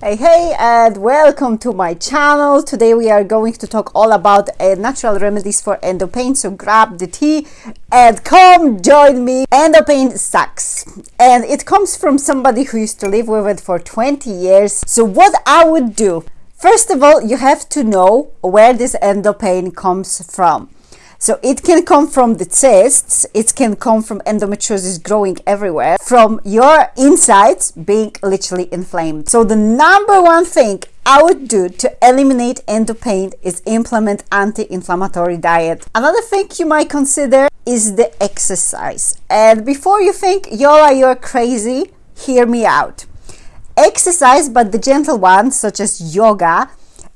Hey hey and welcome to my channel. Today we are going to talk all about uh, natural remedies for endo pain. So grab the tea and come join me. Endo pain sucks and it comes from somebody who used to live with it for 20 years. So what I would do, first of all, you have to know where this endo pain comes from. So it can come from the cysts, it can come from endometriosis growing everywhere, from your insides being literally inflamed. So the number one thing I would do to eliminate endo pain is implement anti-inflammatory diet. Another thing you might consider is the exercise. And before you think, Yola, you're crazy, hear me out. Exercise, but the gentle ones, such as yoga,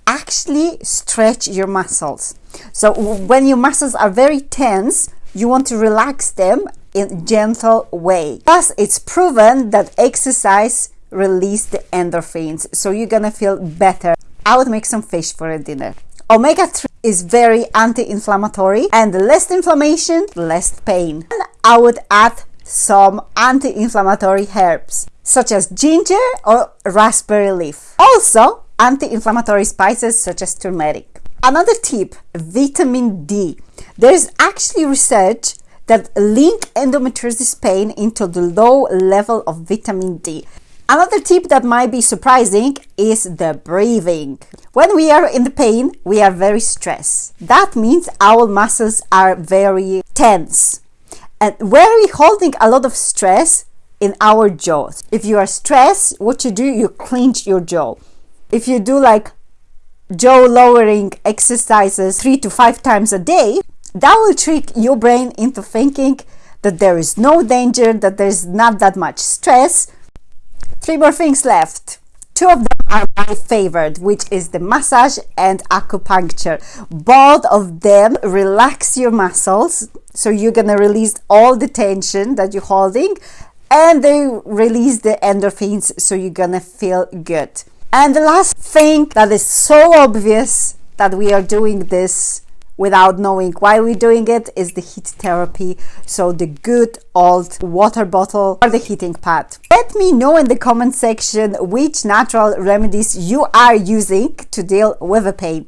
actually stretch your muscles. So when your muscles are very tense, you want to relax them in gentle way. Plus, it's proven that exercise release the endorphins, so you're gonna feel better. I would make some fish for a dinner. Omega-3 is very anti-inflammatory and less inflammation, less pain. And I would add some anti-inflammatory herbs such as ginger or raspberry leaf. Also, anti-inflammatory spices such as turmeric. Another tip, vitamin D. There's actually research that link endometriosis pain into the low level of vitamin D. Another tip that might be surprising is the breathing. When we are in the pain, we are very stressed. That means our muscles are very tense. And where we holding a lot of stress? In our jaws. If you are stressed, what you do, you clench your jaw. If you do like jaw lowering exercises three to five times a day, that will trick your brain into thinking that there is no danger, that there's not that much stress. Three more things left. Two of them are my favorite, which is the massage and acupuncture. Both of them relax your muscles, so you're gonna release all the tension that you're holding, and they release the endorphins, so you're gonna feel good. And the last thing that is so obvious that we are doing this without knowing why we're doing it is the heat therapy. So the good old water bottle or the heating pad. Let me know in the comment section which natural remedies you are using to deal with the pain.